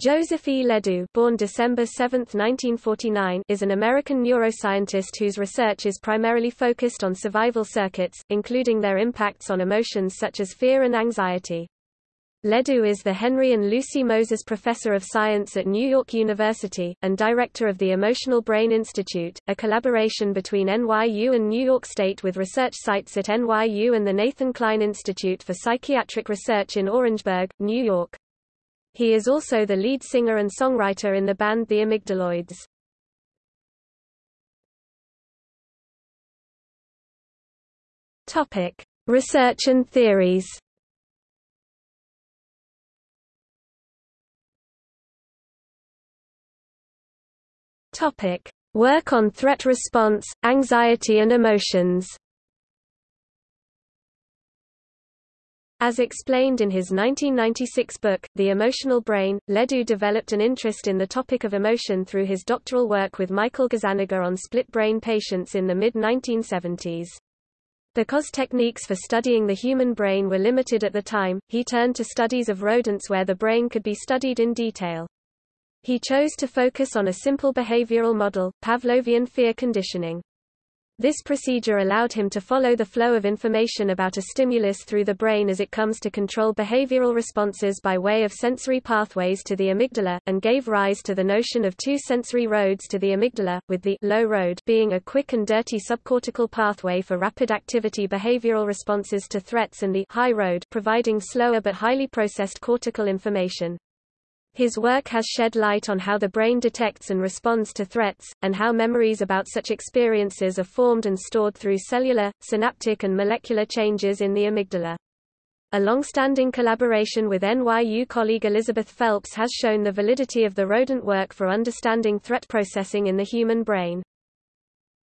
Joseph E. Ledoux born December 7, 1949, is an American neuroscientist whose research is primarily focused on survival circuits, including their impacts on emotions such as fear and anxiety. Ledoux is the Henry and Lucy Moses Professor of Science at New York University, and director of the Emotional Brain Institute, a collaboration between NYU and New York State with research sites at NYU and the Nathan Kline Institute for Psychiatric Research in Orangeburg, New York. He is also the lead singer and songwriter in the band The Amygdaloids. Topic: Research and theories. Topic: Work on threat response, anxiety and emotions. As explained in his 1996 book, The Emotional Brain, Ledoux developed an interest in the topic of emotion through his doctoral work with Michael Gazzaniga on split-brain patients in the mid-1970s. Because techniques for studying the human brain were limited at the time, he turned to studies of rodents where the brain could be studied in detail. He chose to focus on a simple behavioral model, Pavlovian fear conditioning. This procedure allowed him to follow the flow of information about a stimulus through the brain as it comes to control behavioral responses by way of sensory pathways to the amygdala, and gave rise to the notion of two sensory roads to the amygdala, with the low road being a quick and dirty subcortical pathway for rapid activity behavioral responses to threats and the high road providing slower but highly processed cortical information. His work has shed light on how the brain detects and responds to threats, and how memories about such experiences are formed and stored through cellular, synaptic and molecular changes in the amygdala. A long-standing collaboration with NYU colleague Elizabeth Phelps has shown the validity of the rodent work for understanding threat processing in the human brain.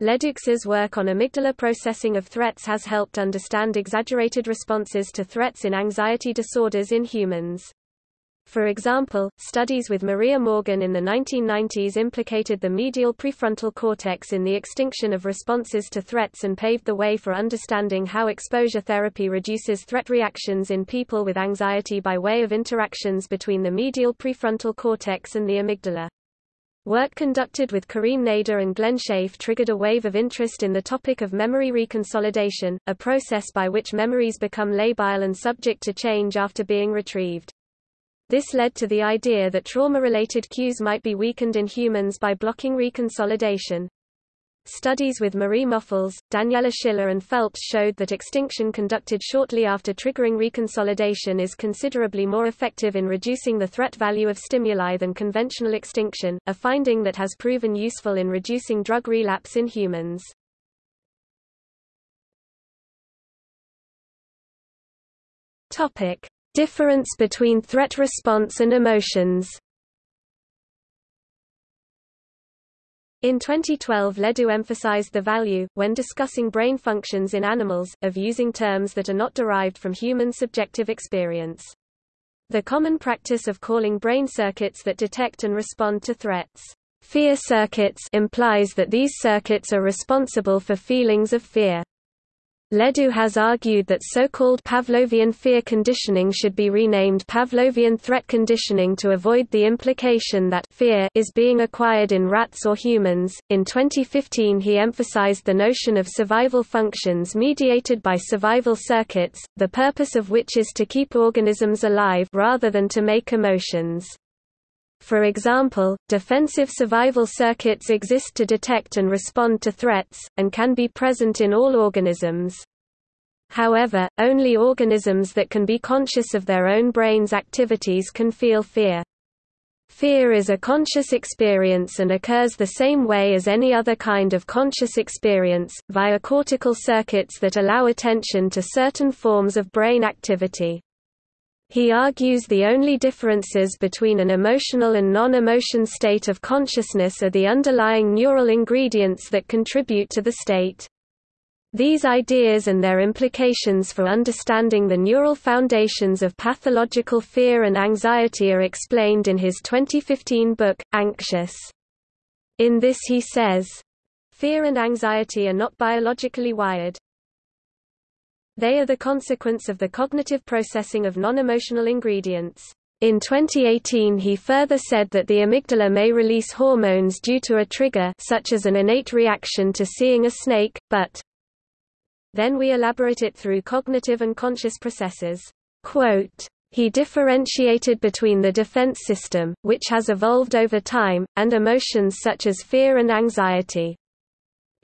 Ledoux's work on amygdala processing of threats has helped understand exaggerated responses to threats in anxiety disorders in humans. For example, studies with Maria Morgan in the 1990s implicated the medial prefrontal cortex in the extinction of responses to threats and paved the way for understanding how exposure therapy reduces threat reactions in people with anxiety by way of interactions between the medial prefrontal cortex and the amygdala. Work conducted with Karim Nader and Glenn Schafe triggered a wave of interest in the topic of memory reconsolidation, a process by which memories become labile and subject to change after being retrieved. This led to the idea that trauma-related cues might be weakened in humans by blocking reconsolidation. Studies with Marie Monfils, Daniela Schiller and Phelps showed that extinction conducted shortly after triggering reconsolidation is considerably more effective in reducing the threat value of stimuli than conventional extinction, a finding that has proven useful in reducing drug relapse in humans. Topic: Difference between threat response and emotions In 2012 Ledoux emphasized the value, when discussing brain functions in animals, of using terms that are not derived from human subjective experience. The common practice of calling brain circuits that detect and respond to threats, fear circuits implies that these circuits are responsible for feelings of fear. Ledoux has argued that so-called Pavlovian fear conditioning should be renamed Pavlovian threat conditioning to avoid the implication that fear is being acquired in rats or humans. In 2015, he emphasized the notion of survival functions mediated by survival circuits, the purpose of which is to keep organisms alive rather than to make emotions. For example, defensive survival circuits exist to detect and respond to threats, and can be present in all organisms. However, only organisms that can be conscious of their own brain's activities can feel fear. Fear is a conscious experience and occurs the same way as any other kind of conscious experience, via cortical circuits that allow attention to certain forms of brain activity. He argues the only differences between an emotional and non-emotion state of consciousness are the underlying neural ingredients that contribute to the state. These ideas and their implications for understanding the neural foundations of pathological fear and anxiety are explained in his 2015 book, Anxious. In this he says, Fear and anxiety are not biologically wired. They are the consequence of the cognitive processing of non-emotional ingredients. In 2018 he further said that the amygdala may release hormones due to a trigger such as an innate reaction to seeing a snake, but then we elaborate it through cognitive and conscious processes. Quote, he differentiated between the defense system, which has evolved over time, and emotions such as fear and anxiety.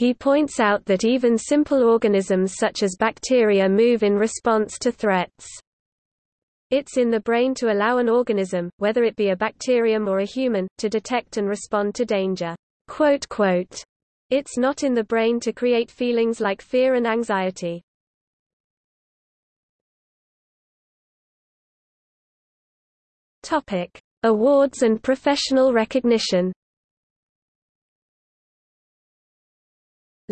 He points out that even simple organisms such as bacteria move in response to threats. It's in the brain to allow an organism, whether it be a bacterium or a human, to detect and respond to danger. Quote, quote, it's not in the brain to create feelings like fear and anxiety. Topic: Awards and professional recognition.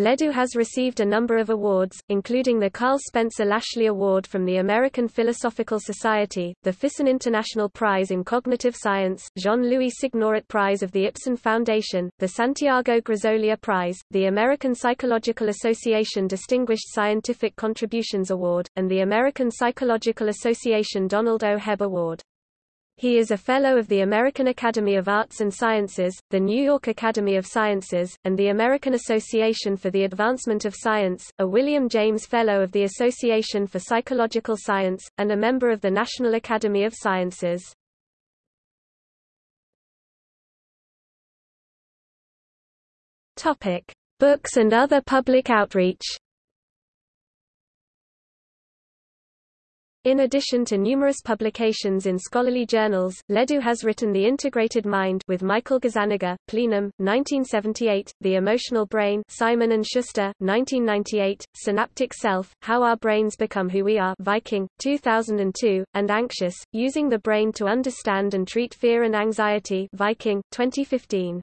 Ledoux has received a number of awards, including the Karl Spencer Lashley Award from the American Philosophical Society, the Fyssen International Prize in Cognitive Science, Jean-Louis Signoret Prize of the Ipsen Foundation, the Santiago Grisolia Prize, the American Psychological Association Distinguished Scientific Contributions Award, and the American Psychological Association Donald O. Hebb Award. He is a Fellow of the American Academy of Arts and Sciences, the New York Academy of Sciences, and the American Association for the Advancement of Science, a William James Fellow of the Association for Psychological Science, and a member of the National Academy of Sciences. Topic: Books and other public outreach. In addition to numerous publications in scholarly journals, Ledoux has written The Integrated Mind with Michael Gazzaniga, Plenum, 1978, The Emotional Brain Simon & Schuster, 1998, Synaptic Self, How Our Brains Become Who We Are Viking, 2002, and Anxious, Using the Brain to Understand and Treat Fear and Anxiety Viking, 2015.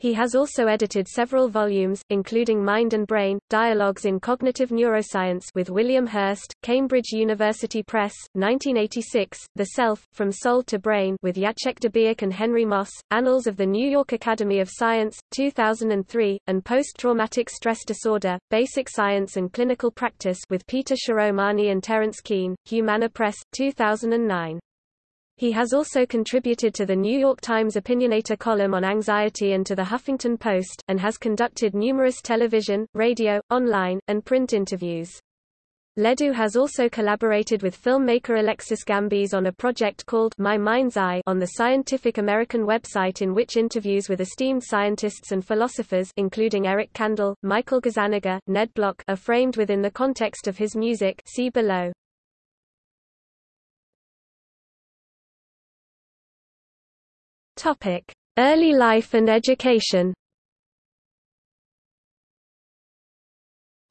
He has also edited several volumes, including Mind and Brain, Dialogues in Cognitive Neuroscience with William Hirst, Cambridge University Press, 1986, The Self, From Soul to Brain with Jacek Debiec and Henry Moss, Annals of the New York Academy of Science, 2003, and Post-Traumatic Stress Disorder, Basic Science and Clinical Practice with Peter Shiromani and Terence Keane, Humana Press, 2009. He has also contributed to the New York Times Opinionator column on anxiety and to the Huffington Post, and has conducted numerous television, radio, online, and print interviews. Ledoux has also collaborated with filmmaker Alexis Gambis on a project called My Mind's Eye on the Scientific American website in which interviews with esteemed scientists and philosophers including Eric Kandel, Michael Gazzaniga, Ned Block are framed within the context of his music see below. Topic: Early life and education.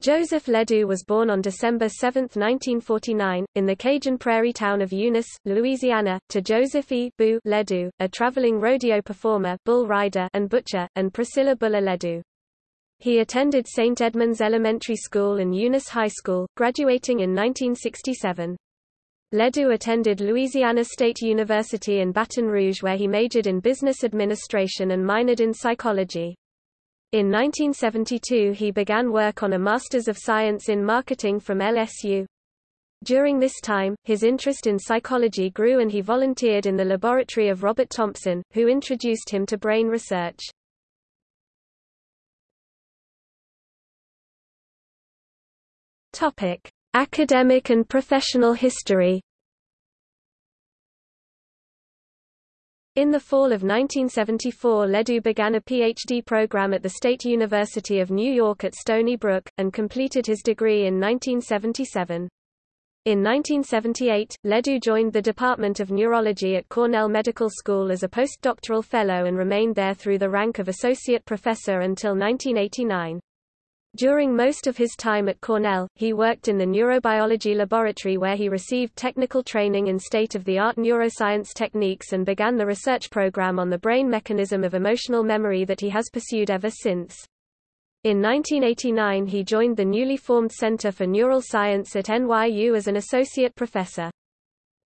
Joseph Ledoux was born on December 7, 1949, in the Cajun prairie town of Eunice, Louisiana, to Joseph E. Boo Ledoux, a traveling rodeo performer bull rider and butcher, and Priscilla Buller Ledoux. He attended St. Edmunds Elementary School and Eunice High School, graduating in 1967. Ledoux attended Louisiana State University in Baton Rouge where he majored in business administration and minored in psychology. In 1972 he began work on a Masters of Science in Marketing from LSU. During this time, his interest in psychology grew and he volunteered in the laboratory of Robert Thompson, who introduced him to brain research. Topic: Academic and professional history In the fall of 1974 Ledoux began a PhD program at the State University of New York at Stony Brook, and completed his degree in 1977. In 1978, Ledoux joined the Department of Neurology at Cornell Medical School as a postdoctoral fellow and remained there through the rank of associate professor until 1989. During most of his time at Cornell, he worked in the neurobiology laboratory where he received technical training in state-of-the-art neuroscience techniques and began the research program on the brain mechanism of emotional memory that he has pursued ever since. In 1989 he joined the newly formed Center for Neural Science at NYU as an associate professor.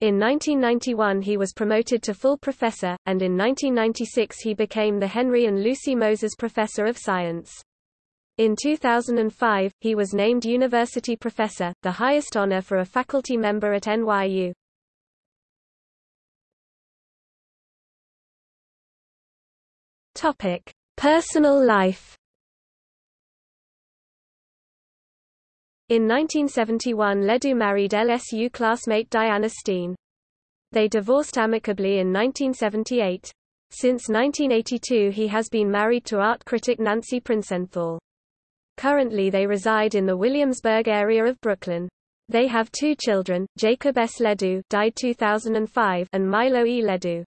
In 1991 he was promoted to full professor, and in 1996 he became the Henry and Lucy Moses Professor of Science. In 2005, he was named University Professor, the highest honor for a faculty member at NYU. Topic: Personal life. In 1971 Ledoux married LSU classmate Diana Steen. They divorced amicably in 1978. Since 1982 he has been married to art critic Nancy Princenthal. Currently they reside in the Williamsburg area of Brooklyn. They have two children, Jacob S. Ledoux died 2005 and Milo E. Ledoux.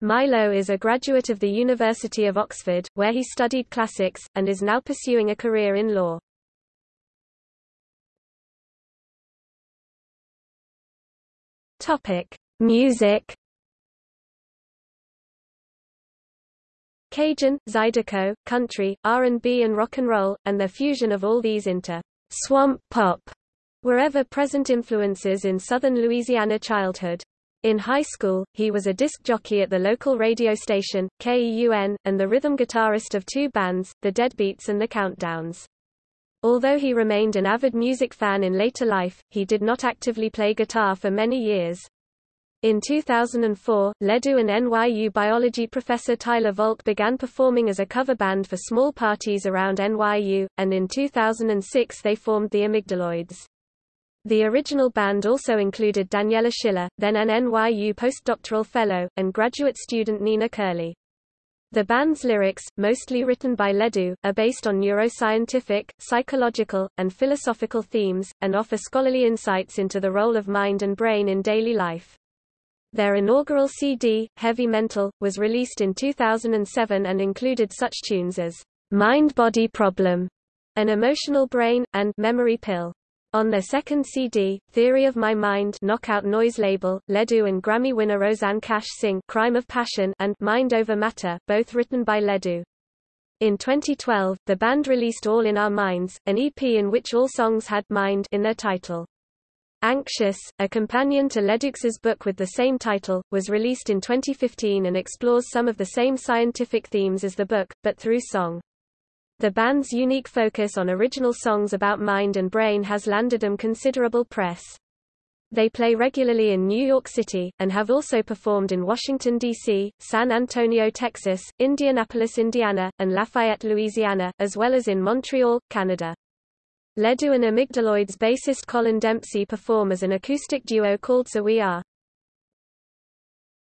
Milo is a graduate of the University of Oxford, where he studied classics, and is now pursuing a career in law. Topic: Music. Cajun, Zydeco, country, R&B and rock and roll, and the fusion of all these into swamp pop were ever-present influences in southern Louisiana childhood. In high school, he was a disc jockey at the local radio station, KEUN, and the rhythm guitarist of two bands, the Deadbeats and the Countdowns. Although he remained an avid music fan in later life, he did not actively play guitar for many years. In 2004, Ledoux and NYU biology professor Tyler Volk began performing as a cover band for small parties around NYU, and in 2006 they formed the Amygdaloids. The original band also included Daniela Schiller, then an NYU postdoctoral fellow, and graduate student Nina Curley. The band's lyrics, mostly written by Ledoux, are based on neuroscientific, psychological, and philosophical themes, and offer scholarly insights into the role of mind and brain in daily life. Their inaugural CD, Heavy Mental, was released in 2007 and included such tunes as Mind Body Problem, An Emotional Brain, and Memory Pill. On their second CD, Theory of My Mind Knockout Noise label, Ledoux and Grammy winner Rosanne Cash sing Crime of Passion and Mind Over Matter, both written by Ledoux. In 2012, the band released All in Our Minds, an EP in which all songs had mind in their title. Anxious, a companion to Ledoux's book with the same title, was released in 2015 and explores some of the same scientific themes as the book, but through song. The band's unique focus on original songs about mind and brain has landed them considerable press. They play regularly in New York City, and have also performed in Washington, D.C., San Antonio, Texas, Indianapolis, Indiana, and Lafayette, Louisiana, as well as in Montreal, Canada. Ledoux and Amygdaloids bassist Colin Dempsey perform as an acoustic duo called So We Are.